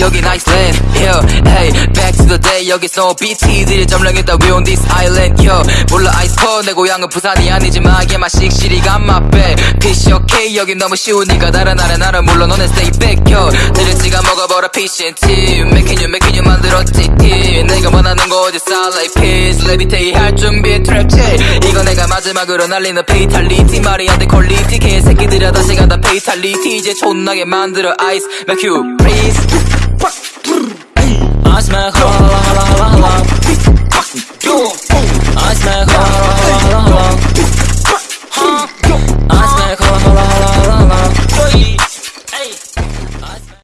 여긴 아이슬랜드 Yo, hey, back to the day 여기서 BT들이 점령했다 We on this island. Yo, 불러 아이스콘 내 고향은 부산이 아니지만 얘만 씩씩이가 맛배. 피시 오케이 여긴 너무 쉬우니까 다른 나라 나라 물론 너네 stay back Yo, 드레치가 먹어버려 Making you making you 만들었지 team. 내가 원하는 거 어디 살라 peace 레비테이 할 준비 트랩체 이거 내가 마지막으로 날리는 페이탈리티 말이 안돼 개새끼들아 다시 간다 페이탈리티 이제 촌나게 만들어 아이스 맥큐 smell